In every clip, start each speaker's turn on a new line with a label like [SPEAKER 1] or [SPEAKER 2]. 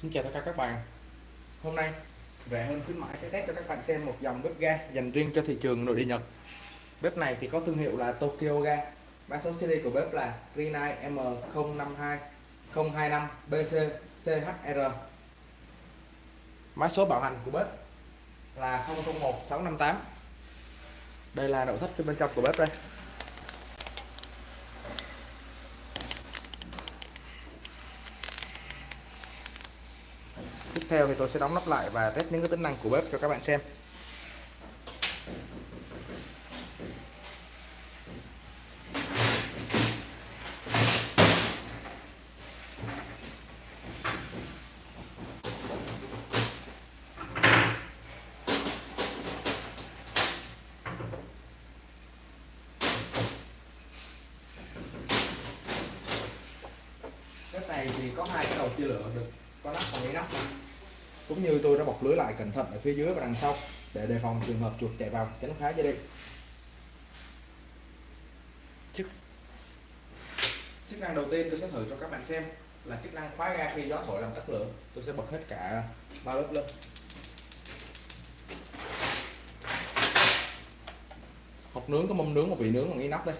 [SPEAKER 1] Xin chào tất cả các bạn. Hôm nay rẻ hơn khuyến mãi sẽ test cho các bạn xem một dòng bếp ga dành riêng cho thị trường nội địa Nhật. Bếp này thì có thương hiệu là Tokyo Ga. Mã số series của bếp là Rinai M052 025 BC CHR Mã số bảo hành của bếp là 001658 Đây là nội thất phía bên trong của bếp đây. Theo thì tôi sẽ đóng nắp lại và test những cái tính năng của bếp cho các bạn xem. Cái này thì có hai cái đầu chia lửa được. Có nắp và mấy nắp cũng như tôi đã bọc lưới lại cẩn thận ở phía dưới và đằng sau để đề phòng trường hợp chuột chạy vào tránh phá dây điện chức chức năng đầu tiên tôi sẽ thử cho các bạn xem là chức năng khóa ga khi gió thổi làm tắt lửa. Tôi sẽ bật hết cả ba lớp lên. Hộp nướng có mâm nướng một vị nướng bằng inox nắp đây.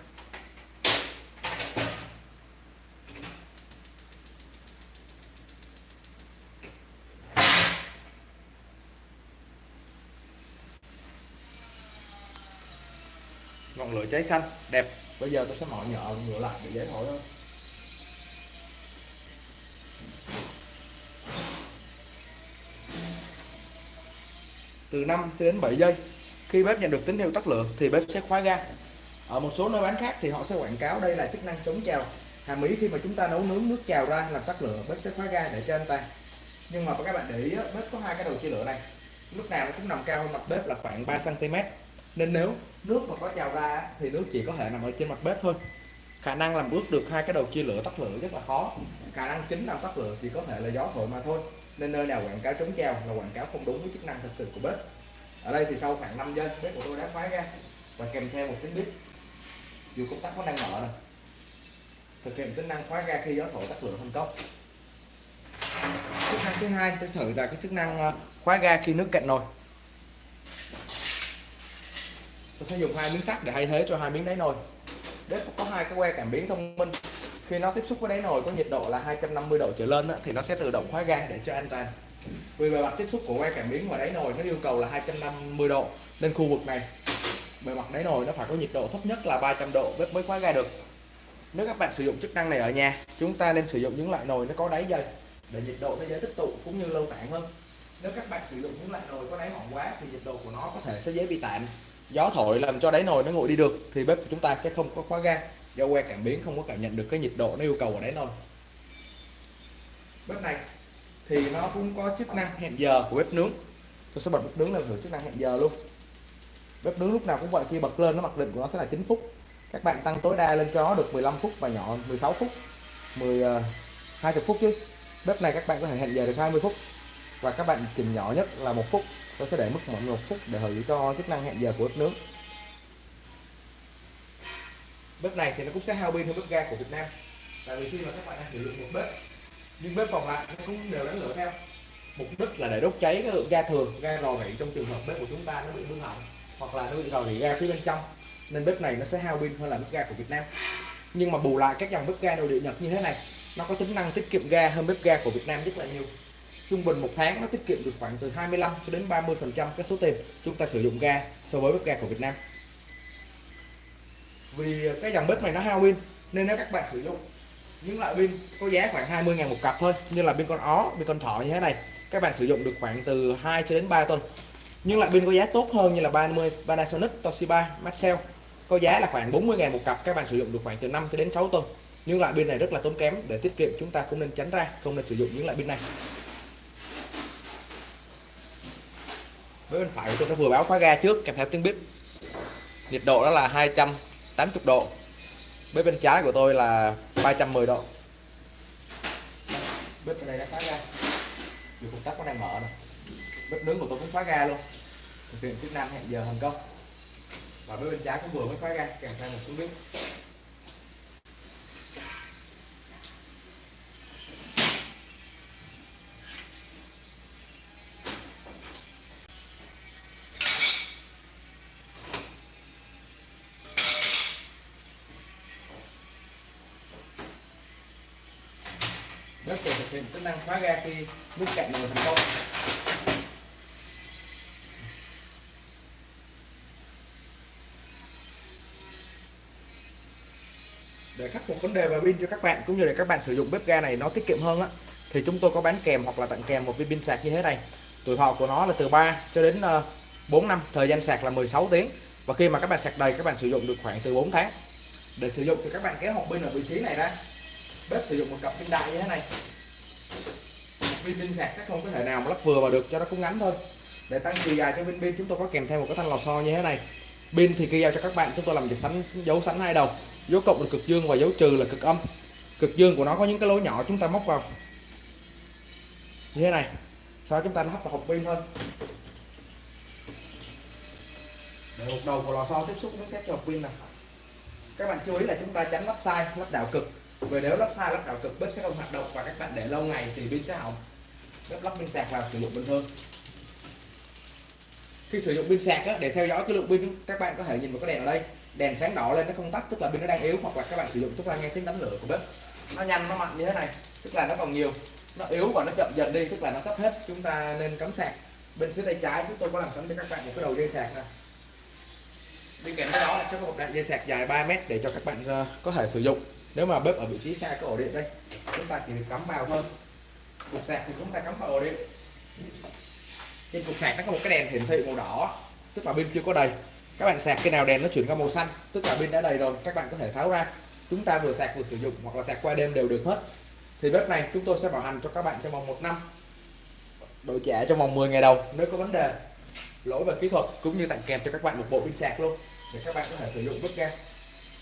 [SPEAKER 1] Ngọn lửa cháy xanh, đẹp. Bây giờ tôi sẽ mở nhỏ ngửa lại để dễ thổi hơn. Từ 5 đến 7 giây, khi bếp nhận được tín hiệu tắt lửa thì bếp sẽ khóa ga. Ở một số nơi bán khác thì họ sẽ quảng cáo đây là chức năng chống trào. Hàm ý khi mà chúng ta nấu nướng nước trào ra làm tắt lửa, bếp sẽ khóa ga để cho anh ta. Nhưng mà các bạn để ý bếp có hai cái đầu chia lửa này. Lúc nào nó cũng nằm cao hơn mặt bếp là khoảng 3 cm nên nếu nước mà có trào ra thì nước chỉ có thể nằm ở trên mặt bếp thôi. Khả năng làm ướt được hai cái đầu chia lửa tắt lửa rất là khó. Khả năng chính làm tắt lửa chỉ có thể là gió thổi mà thôi. Nên nơi nào quảng cáo chống trào là quảng cáo không đúng với chức năng thực sự của bếp. Ở đây thì sau khoảng 5 giây, bếp của tôi đã khóa ra. Và kèm theo một tiếng bếp. Dù công tắc có đang mở này thực hiện tính năng khóa ga khi gió thổi tắt lửa thành công. Chức năng thứ hai, tôi thử là cái chức năng ờ, khóa ga khi nước cạn nồi tôi sẽ dùng hai miếng sắt để thay thế cho hai miếng đáy nồi. Bếp có hai cái que cảm biến thông minh. Khi nó tiếp xúc với đáy nồi có nhiệt độ là 250 độ trở lên thì nó sẽ tự động khóa ga để cho an toàn. Vì bề mặt tiếp xúc của que cảm biến và đáy nồi nó yêu cầu là 250 độ nên khu vực này, bề mặt đáy nồi nó phải có nhiệt độ thấp nhất là 300 độ, bếp mới khóa ga được. Nếu các bạn sử dụng chức năng này ở nhà, chúng ta nên sử dụng những loại nồi nó có đáy dày để nhiệt độ nó dễ tích tụ cũng như lâu tản hơn. Nếu các bạn sử dụng những loại nồi có đáy mỏng quá thì nhiệt độ của nó có thể sẽ dễ bị tản gió thổi làm cho đáy nồi nó nguội đi được thì bếp của chúng ta sẽ không có khóa ga. Do que cảm biến không có cảm nhận được cái nhiệt độ nó yêu cầu ở đáy nồi. Bếp này thì nó cũng có chức năng hẹn giờ của bếp nướng. Tôi sẽ bật bếp nướng làm thử chức năng hẹn giờ luôn. Bếp nướng lúc nào cũng vậy khi bật lên nó mặc định của nó sẽ là 9 phút. Các bạn tăng tối đa lên cho nó được 15 phút và nhỏ 16 phút. 10 uh, 20 phút chứ. Bếp này các bạn có thể hẹn giờ được 20 phút. Và các bạn chỉnh nhỏ nhất là một phút tôi sẽ để mức mọi một phút để thử cho chức năng hẹn giờ của bếp nướng bếp này thì nó cũng sẽ hao pin hơn bếp ga của Việt Nam. Tại vì khi mà các bạn đang sử dụng một bếp nhưng bếp còn lại nó cũng đều đánh lửa theo. Mục đích là để đốt cháy cái lượng ga thường ga rò rỉ trong trường hợp bếp của chúng ta nó bị hư hỏng hoặc là nó bị rò rỉ ga phía bên trong nên bếp này nó sẽ hao pin hơn là bếp ga của Việt Nam. Nhưng mà bù lại các dòng bếp ga nội địa Nhật như thế này nó có tính năng tiết kiệm ga hơn bếp ga của Việt Nam rất là nhiều trung bình một tháng nó tiết kiệm được khoảng từ 25 cho đến 30 phần trăm cái số tiền chúng ta sử dụng ga so với bếp ga của Việt Nam. Vì cái dòng bếp này nó hao pin, nên nếu các bạn sử dụng những loại pin có giá khoảng 20 ngàn một cặp thôi, như là pin con ó, pin con thỏ như thế này, các bạn sử dụng được khoảng từ 2 cho đến 3 tuần. Nhưng loại pin có giá tốt hơn như là 30 Panasonic, Toshiba, Maxell, có giá là khoảng 40 ngàn một cặp, các bạn sử dụng được khoảng từ 5 cho đến 6 tuần. Nhưng loại pin này rất là tốn kém, để tiết kiệm chúng ta cũng nên tránh ra, không nên sử dụng những loại pin này. Với bên phải của tôi nó vừa báo khóa ga trước kèm theo tiếng bếp nhiệt độ đó là 280 độ. Bếp bên trái của tôi là 310 độ. Bếp bên đây đã khóa ga. Dù công tắc có đang mở này, bếp nướng của tôi cũng khóa ga luôn. Thực hiện chức năng hẹn giờ thành công. Và bếp bên trái cũng vừa mới khóa ga kèm theo một tiếng bếp bếp sẽ thực hiện chức năng khóa ga khi nút cạnh nồi thành công. Để khắc phục vấn đề về pin cho các bạn, cũng như để các bạn sử dụng bếp ga này nó tiết kiệm hơn á, thì chúng tôi có bán kèm hoặc là tặng kèm một viên pin sạc như thế này. Tuổi thọ của nó là từ 3 cho đến ờ, 4 năm, thời gian sạc là 16 tiếng. Và khi mà các bạn sạc đầy, các bạn sử dụng được khoảng từ 4 tháng. Để sử dụng thì các bạn kéo hộp pin ở vị trí này ra bếp sử dụng một cặp pin đại như thế này. Một viên pin sạc sẽ không có thể nào mà lắp vừa vào được, cho nó cũng ngắn thôi. Để tăng chiều dài cho viên pin, chúng tôi có kèm theo một cái thanh lò xo như thế này. Pin thì kia giao cho các bạn, chúng tôi làm việc sánh dấu sánh hai đầu. Dấu cộng là cực dương và dấu trừ là cực âm. Cực dương của nó có những cái lỗ nhỏ chúng ta móc vào. Như thế này, sau chúng ta lắp vào hộp pin thôi. Để một đầu của lò xo tiếp xúc với các hộp pin này. Các bạn chú ý là chúng ta tránh lắp sai, lắp đảo cực vì nếu lắp sai lắp đảo cực bếp sẽ không hoạt động và các bạn để lâu ngày thì pin sẽ hỏng. Bếp lắp pin sạc vào sử dụng bình thường. Khi sử dụng pin sạc á, để theo dõi cái lượng pin các bạn có thể nhìn vào cái đèn ở đây. Đèn sáng đỏ lên nó không tắt tức là pin nó đang yếu hoặc là các bạn sử dụng chúng ta nghe tiếng đánh lửa của bếp. Nó nhanh nó mạnh như thế này tức là nó còn nhiều. Nó yếu và nó chậm dần đi tức là nó sắp hết. Chúng ta nên cắm sạc bên phía tay trái. Chúng tôi có làm sẵn cho các bạn một cái đầu dây sạc này bên cạnh đó là sẽ có một đoạn dây sạc dài 3 mét để cho các bạn ờ, có thể sử dụng nếu mà bếp ở vị trí xa cái ổ điện đây, chúng ta chỉ được cắm vào thôi. Cục sạc thì chúng ta cắm vào ổ điện. Trên cục sạc nó có một cái đèn hiển thị màu đỏ, tức là pin chưa có đầy. Các bạn sạc cái nào đèn nó chuyển qua màu xanh, tức là pin đã đầy rồi, các bạn có thể tháo ra. Chúng ta vừa sạc vừa sử dụng, hoặc là sạc qua đêm đều được hết. Thì bếp này chúng tôi sẽ bảo hành cho các bạn trong vòng một năm. Đổi trả trong vòng 10 ngày đầu, nếu có vấn đề, lỗi về kỹ thuật cũng như tặng kèm cho các bạn một bộ pin sạc luôn, để các bạn có thể sử dụng bếp ga.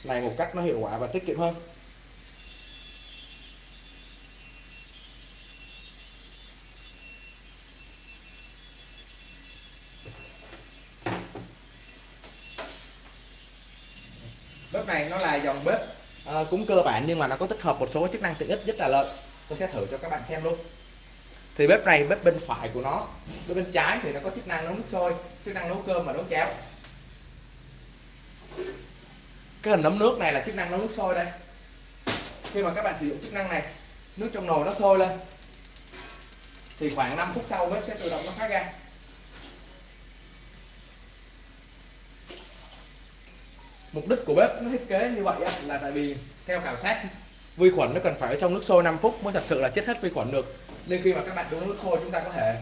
[SPEAKER 1] Này một cách nó hiệu quả và tiết kiệm hơn. Bếp này nó là dòng bếp. Uh, cũng cơ bản nhưng mà nó có tích hợp một số chức năng tiện ích rất là lợi tôi sẽ thử cho các bạn xem luôn. Thì bếp này bếp bên phải của nó bếp bên trái thì nó có chức năng nấu nước sôi chức năng nấu cơm và nấu cháo. Cái hình nấm nước này là chức năng nấu nước sôi đây. Khi mà các bạn sử dụng chức năng này nước trong nồi nó sôi lên. Thì khoảng 5 phút sau bếp sẽ tự động nó phát ra. Mục đích của bếp nó thiết kế như vậy là tại vì theo khảo sát vi khuẩn nó cần phải ở trong nước sôi 5 phút mới thật sự là chết hết vi khuẩn được. Nên khi mà các bạn đun nước sôi chúng ta có thể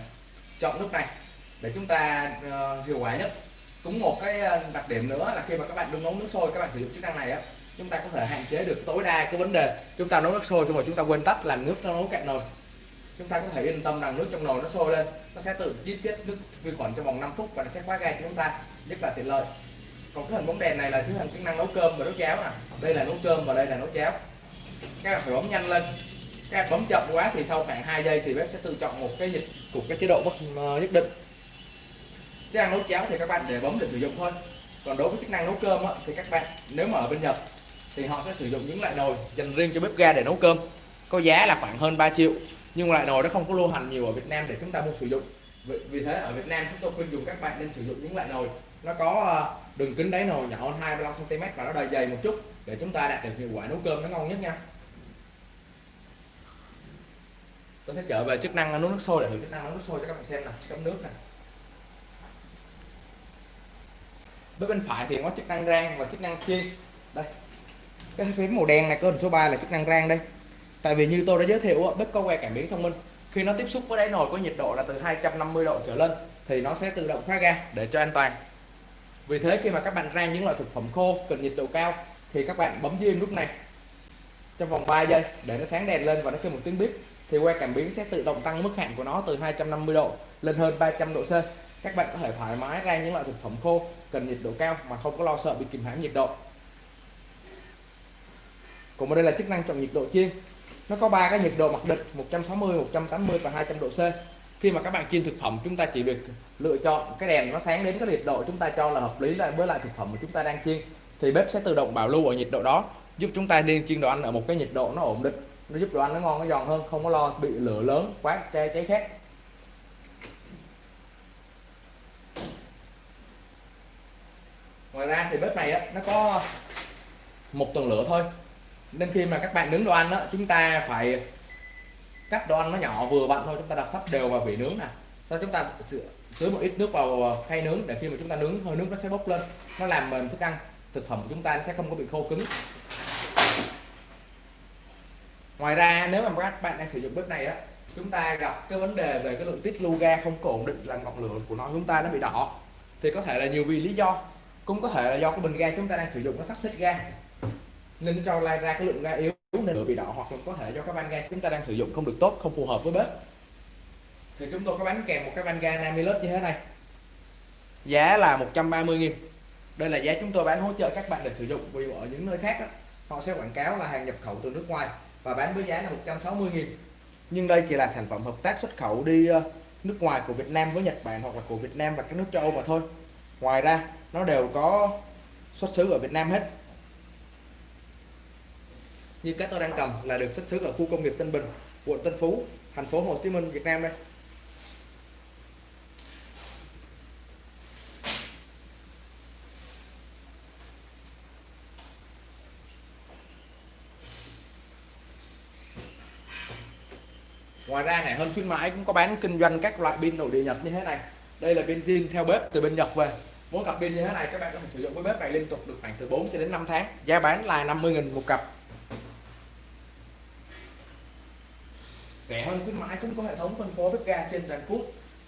[SPEAKER 1] chọn nước này để chúng ta uh, hiệu quả nhất. Cũng một cái ờ, đặc điểm nữa là khi mà các bạn đun nấu nước sôi các bạn sử dụng chức năng này á chúng ta có thể hạn chế được tối đa cái vấn đề chúng ta nấu nước sôi xong rồi chúng ta quên tắt làm nước nó nấu cạn nồi. Chúng ta có thể yên tâm rằng nước trong nồi nó sôi lên nó sẽ tự giết chết nước vi khuẩn trong vòng 5 phút và nó sẽ khóa ga cho chúng ta rất là tiện lợi còn cái hình bóng đèn này là cái hình chức năng nấu cơm và nấu cháo nè đây là nấu cơm và đây là nấu cháo. Các bạn phải bấm nhanh lên. Các bạn bấm chậm quá thì sau khoảng 2 giây thì bếp sẽ tự chọn một cái dịch của cái chế độ bất ờ, nhất định. Chức năng nấu cháo thì các bạn để bấm để sử dụng thôi. Còn đối với chức năng nấu cơm á, thì các bạn nếu mà ở bên Nhật thì họ sẽ sử dụng những loại nồi dành riêng cho bếp ga để nấu cơm. Có giá là khoảng hơn 3 triệu nhưng loại nồi nó không có lưu hành nhiều ở Việt Nam để chúng ta mua sử dụng. Vì, vì thế ở Việt Nam chúng tôi khuyên dùng các bạn nên sử dụng những loại nồi nó có ờ, đường kính đáy nồi nhỏ hơn 25 cm và nó đầy dày một chút để chúng ta đạt được hiệu quả nấu cơm nó ngon nhất nha. Tôi sẽ trở về chức năng nấu nước sôi để thử chức năng nấu nước sôi cho các bạn xem nè chấm nước nè. Bên bên phải thì có chức năng rang và chức năng chiên. Đây, cái phím màu đen này có hình số 3 là chức năng rang đây. Tại vì như tôi đã giới thiệu bếp có que cảm biến thông minh. Khi nó tiếp xúc với đáy nồi có nhiệt độ là từ 250 độ trở lên thì nó sẽ tự động khóa ga để cho an toàn vì thế khi mà các bạn rang những loại thực phẩm khô, cần nhiệt độ cao, thì các bạn bấm diêm nút này trong vòng 3 giây để nó sáng đèn lên và nó kêu một tiếng bíp thì que cảm biến sẽ tự động tăng mức hạn của nó từ 250 độ lên hơn 300 độ C. Các bạn có thể thoải mái rang những loại thực phẩm khô, cần nhiệt độ cao mà không có lo sợ bị kìm hãm nhiệt độ. Còn ở đây là chức năng chọn nhiệt độ chiên. Nó có ba cái nhiệt độ mặc định 160 180 và 200 độ C khi mà các bạn chiên thực phẩm chúng ta chỉ việc lựa chọn cái đèn nó sáng đến cái nhiệt độ chúng ta cho là hợp lý lại với lại thực phẩm mà chúng ta đang chiên thì bếp sẽ tự động bảo lưu ở nhiệt độ đó giúp chúng ta nên chiên đồ ăn ở một cái nhiệt độ nó ổn định nó giúp đồ ăn nó ngon nó giòn hơn không có lo bị lửa lớn quá cháy cháy khét. Ngoài ra thì bếp này á, nó có một tầng lửa thôi nên khi mà các bạn nướng đồ ăn á, chúng ta phải cắt đồ ăn nó nhỏ, vừa vặn thôi, chúng ta đặt sắp đều vào vỉ nướng nè. Sau chúng ta tưới một ít nước vào ờ, khay nướng, để khi mà chúng ta nướng, hơi nước nó sẽ bốc lên. Nó làm mềm thức ăn, thực phẩm của chúng ta nó sẽ không có bị khô cứng. Ngoài ra, nếu mà các bạn đang sử dụng bếp này á, chúng ta gặp cái vấn đề về cái lượng tiết lưu ga không có ổn định là ngọn lửa của nó, chúng ta nó bị đỏ. Thì có thể là nhiều vì lý do. Cũng có thể là do cái bình ga chúng ta đang sử dụng nó sắp thích ga. Nên nó cho lai ra cái lượng ga yếu nên lửa bị đỏ hoặc là có thể do cái van ga chúng ta đang sử dụng không được tốt không phù hợp với bếp. Thì chúng tôi có bán kèm một cái van ga Namilus như thế này. Giá là 130 nghìn. Đây là giá chúng tôi bán hỗ trợ các bạn để sử dụng vì ở những nơi khác đó, họ sẽ quảng cáo là hàng nhập khẩu từ nước ngoài và bán với giá là 160 nghìn. Nhưng đây chỉ là sản phẩm hợp tác xuất khẩu đi ờ, nước ngoài của Việt Nam với Nhật Bản hoặc là của Việt Nam và các nước châu Âu mà thôi. Ngoài ra nó đều có xuất xứ ở Việt Nam hết như cái tôi đang cầm là được xuất xứ ở khu công nghiệp Tân Bình, quận Tân Phú, thành phố Hồ Chí Minh, Việt Nam đây. Ngoài ra này, hơn khuyến mãi cũng có bán kinh doanh các loại pin nội địa nhật như thế này. Đây là pin zin theo bếp từ bên nhật về. Mỗi cặp pin như thế này, các bạn có thể sử dụng với bếp này liên tục được khoảng từ 4 cho đến 5 tháng. Giá bán là 50.000 một cặp rẻ hơn khuyến mãi cũng có hệ thống phân phối bếp ga trên toàn quốc.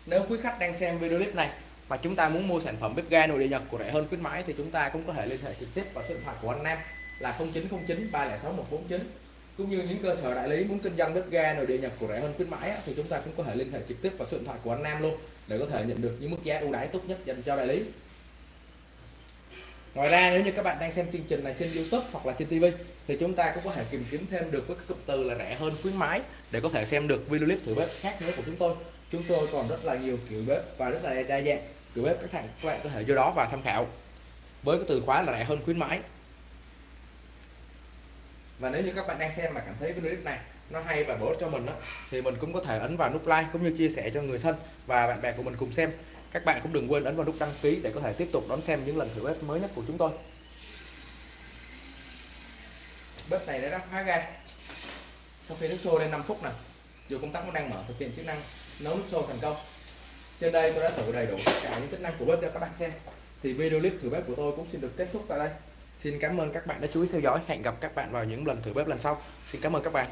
[SPEAKER 1] Nếu quý khách đang xem video clip này và chúng ta muốn mua sản phẩm bếp ga nội địa nhật của rẻ hơn khuyến mãi thì chúng ta cũng có thể liên hệ trực tiếp vào số điện thoại của anh Nam là 0909 306 149 cũng như những cơ sở đại lý muốn kinh doanh bếp ga nội địa nhập của rẻ hơn khuyến mãi thì chúng ta cũng có thể liên hệ trực tiếp vào số điện thoại của anh Nam luôn để có thể nhận được những mức giá ưu đãi tốt nhất dành cho đại lý. Ngoài ra, nếu như các bạn đang xem chương trình này trên YouTube hoặc là trên TV thì chúng ta cũng có thể tìm kiếm thêm được với các cụm từ là rẻ hơn khuyến mãi để có thể xem được video clip thử bếp khác nữa của chúng tôi. Chúng tôi còn rất là nhiều kiểu bếp và rất là đa dạng kiểu bếp các bạn các bạn có thể vô đó và tham khảo với cái từ khóa là rẻ hơn khuyến mãi. Và nếu như các bạn đang xem mà cảm thấy video clip này nó hay và bổ ích cho mình đó, thì mình cũng có thể ấn vào nút like cũng như chia sẻ cho người thân và bạn bè của mình cùng xem. Các bạn cũng đừng quên ấn vào nút đăng ký để có thể tiếp tục đón xem những lần thử bếp mới nhất của chúng tôi bếp này đã đắp khóa ga sau khi nước sôi lên 5 phút nè, dù công tắc nó đang mở, thực hiện chức năng nấu nước sôi thành công trên đây tôi đã thử đầy đủ tất cả những tính năng của bếp cho các bạn xem thì video clip thử bếp của tôi cũng xin được kết thúc tại đây Xin cảm ơn các bạn đã chú ý theo dõi. Hẹn gặp các bạn vào những lần thử bếp lần sau. Xin cảm ơn các bạn.